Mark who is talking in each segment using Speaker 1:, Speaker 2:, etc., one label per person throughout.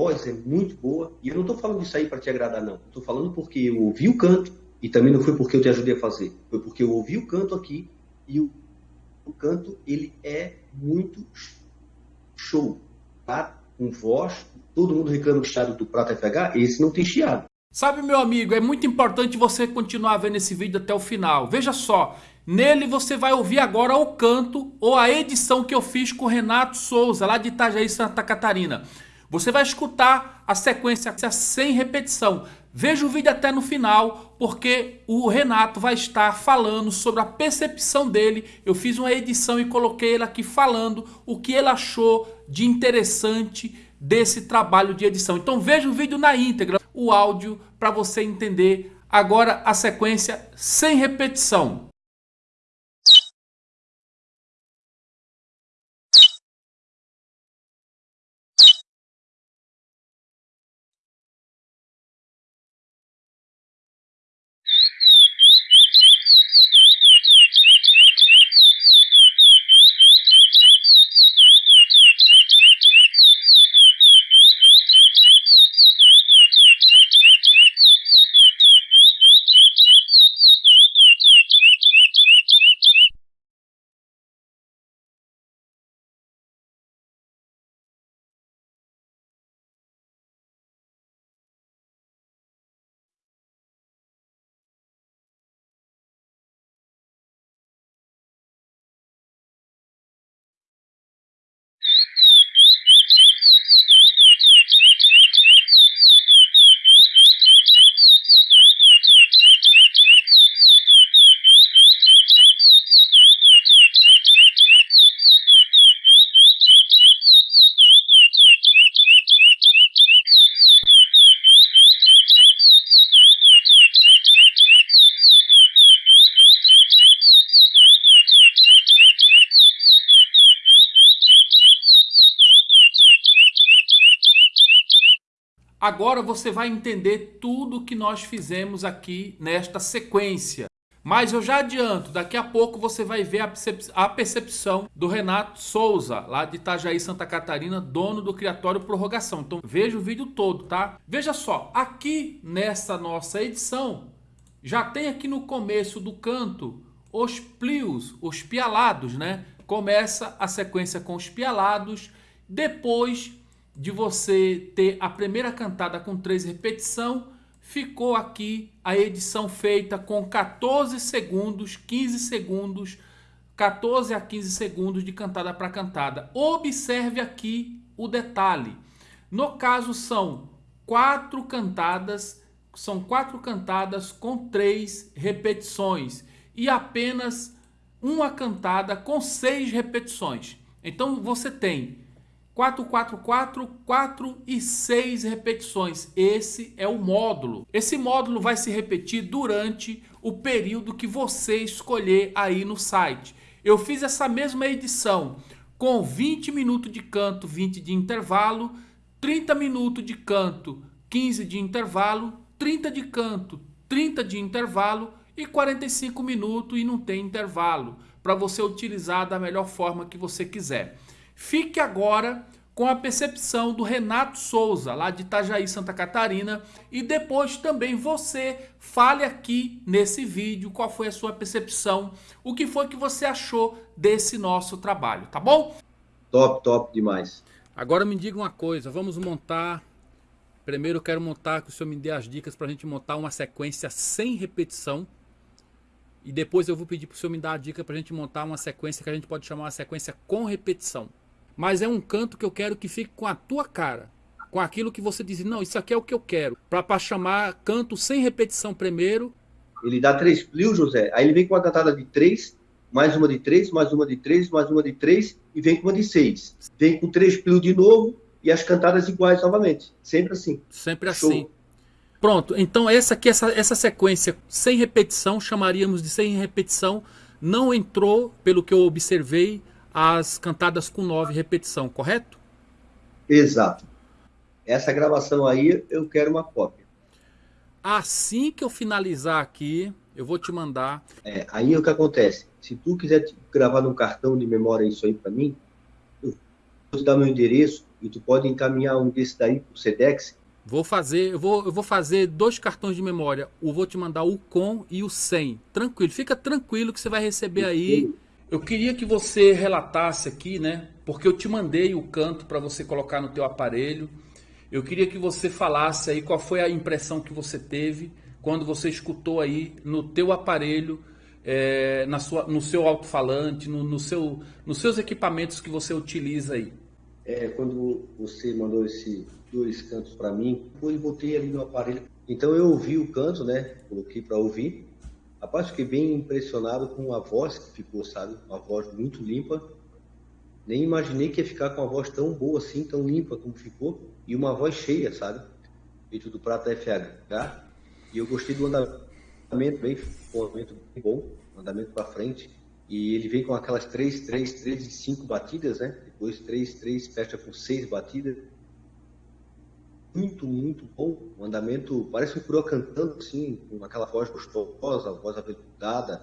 Speaker 1: voz é muito boa. E eu não estou falando isso aí para te agradar, não. Estou falando porque eu ouvi o canto e também não foi porque eu te ajudei a fazer. Foi porque eu ouvi o canto aqui e o, o canto ele é muito show. Tá? Com voz, todo mundo reclama do chiado do Prata FH, esse não tem chiado.
Speaker 2: Sabe, meu amigo, é muito importante você continuar vendo esse vídeo até o final. Veja só, nele você vai ouvir agora o canto ou a edição que eu fiz com o Renato Souza, lá de Itajaí, Santa Catarina. Você vai escutar a sequência sem repetição. Veja o vídeo até no final, porque o Renato vai estar falando sobre a percepção dele. Eu fiz uma edição e coloquei ele aqui falando o que ele achou de interessante desse trabalho de edição. Então veja o vídeo na íntegra, o áudio, para você entender agora a sequência sem repetição. Agora você vai entender tudo que nós fizemos aqui nesta sequência. Mas eu já adianto, daqui a pouco você vai ver a percepção do Renato Souza, lá de Itajaí, Santa Catarina, dono do Criatório Prorrogação. Então veja o vídeo todo, tá? Veja só, aqui nessa nossa edição, já tem aqui no começo do canto os plios, os pialados, né? Começa a sequência com os pialados, depois de você ter a primeira cantada com três repetição, ficou aqui a edição feita com 14 segundos, 15 segundos, 14 a 15 segundos de cantada para cantada. Observe aqui o detalhe. No caso são quatro cantadas, são quatro cantadas com três repetições e apenas uma cantada com seis repetições. Então você tem 4, 4, 4, 4 e 6 repetições. Esse é o módulo. Esse módulo vai se repetir durante o período que você escolher aí no site. Eu fiz essa mesma edição com 20 minutos de canto, 20 de intervalo, 30 minutos de canto, 15 de intervalo, 30 de canto, 30 de intervalo e 45 minutos e não tem intervalo, para você utilizar da melhor forma que você quiser. Fique agora com a percepção do Renato Souza, lá de Itajaí, Santa Catarina, e depois também você fale aqui nesse vídeo qual foi a sua percepção, o que foi que você achou desse nosso trabalho, tá bom?
Speaker 1: Top, top demais.
Speaker 2: Agora me diga uma coisa, vamos montar... Primeiro eu quero montar, que o senhor me dê as dicas para a gente montar uma sequência sem repetição, e depois eu vou pedir para o senhor me dar a dica para a gente montar uma sequência que a gente pode chamar uma sequência com repetição mas é um canto que eu quero que fique com a tua cara. Com aquilo que você diz, não, isso aqui é o que eu quero. Para chamar canto sem repetição primeiro.
Speaker 1: Ele dá três plios, José. Aí ele vem com uma cantada de três, mais uma de três, mais uma de três, mais uma de três e vem com uma de seis. Vem com três plios de novo e as cantadas iguais novamente. Sempre assim.
Speaker 2: Sempre Show. assim. Pronto, então essa aqui, essa, essa sequência sem repetição, chamaríamos de sem repetição, não entrou, pelo que eu observei, as cantadas com nove repetição, correto?
Speaker 1: Exato. Essa gravação aí eu quero uma cópia.
Speaker 2: Assim que eu finalizar aqui, eu vou te mandar.
Speaker 1: É, aí o que acontece? Se tu quiser gravar num cartão de memória isso aí para mim, eu vou te dar meu endereço E tu pode encaminhar um desse daí pro Sedex.
Speaker 2: Vou fazer, eu vou, eu vou fazer dois cartões de memória. Eu vou te mandar o com e o sem. Tranquilo, fica tranquilo que você vai receber aí. Eu queria que você relatasse aqui, né? Porque eu te mandei o canto para você colocar no teu aparelho. Eu queria que você falasse aí qual foi a impressão que você teve quando você escutou aí no teu aparelho, é, na sua, no seu alto-falante, no, no seu, nos seus equipamentos que você utiliza aí.
Speaker 1: É, quando você mandou esses dois cantos para mim, eu botei ali no aparelho. Então eu ouvi o canto, né? Coloquei para ouvir. Rapaz, fiquei bem impressionado com a voz que ficou, sabe? Uma voz muito limpa. Nem imaginei que ia ficar com uma voz tão boa assim, tão limpa como ficou. E uma voz cheia, sabe? Feito do Prata FH. E eu gostei do andamento bem, um andamento bem bom, um andamento para frente. E ele vem com aquelas 3, 3, 3 e 5 batidas, né? Depois 3, 3, fecha com 6 batidas. Muito, muito bom. O andamento parece um curió cantando assim, com aquela voz gostosa, voz aveludada,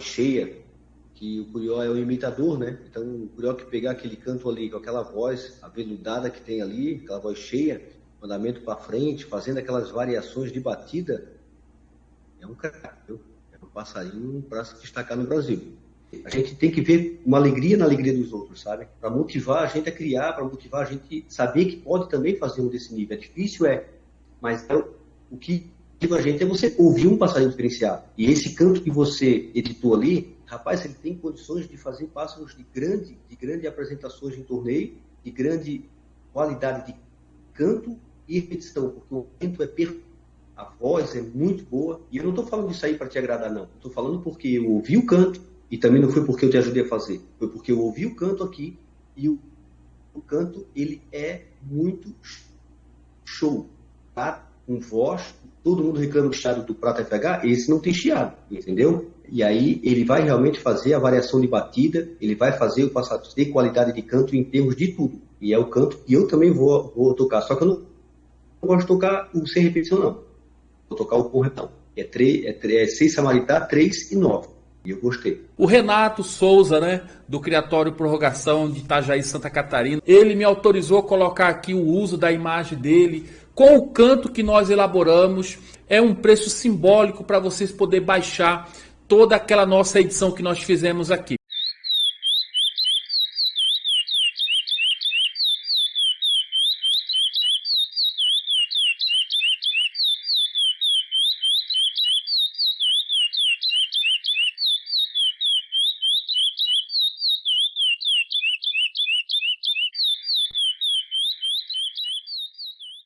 Speaker 1: cheia. Que o curió é o imitador, né? Então o curió que pegar aquele canto ali com aquela voz aveludada que tem ali, aquela voz cheia, andamento para frente, fazendo aquelas variações de batida, é um cara, é um passarinho para se destacar no Brasil. A gente tem que ver uma alegria na alegria dos outros, sabe? Para motivar a gente a criar, para motivar a gente saber que pode também fazer um desse nível. É difícil, é, mas é, o que motiva a gente é você ouvir um passarinho diferenciado. E esse canto que você editou ali, rapaz, ele tem condições de fazer pássaros de grande, de grande apresentações em torneio, de grande qualidade de canto e repetição, porque o canto é perfeito a voz é muito boa. E eu não estou falando disso aí para te agradar, não. Estou falando porque eu ouvi o canto, e também não foi porque eu te ajudei a fazer. Foi porque eu ouvi o canto aqui e o, o canto ele é muito show. Tá? Com voz, todo mundo reclama do chiado do Prata FH, esse não tem chiado, entendeu? E aí ele vai realmente fazer a variação de batida, ele vai fazer o passado de qualidade de canto em termos de tudo. E é o canto que eu também vou, vou tocar. Só que eu não, não gosto de tocar o sem repetição, não. Vou tocar o corretão. É, 3, é, é 6 Samaritá, 3 e 9. E eu gostei.
Speaker 2: O Renato Souza, né, do Criatório Prorrogação de Itajaí, Santa Catarina, ele me autorizou a colocar aqui o uso da imagem dele com o canto que nós elaboramos. É um preço simbólico para vocês poderem baixar toda aquela nossa edição que nós fizemos aqui.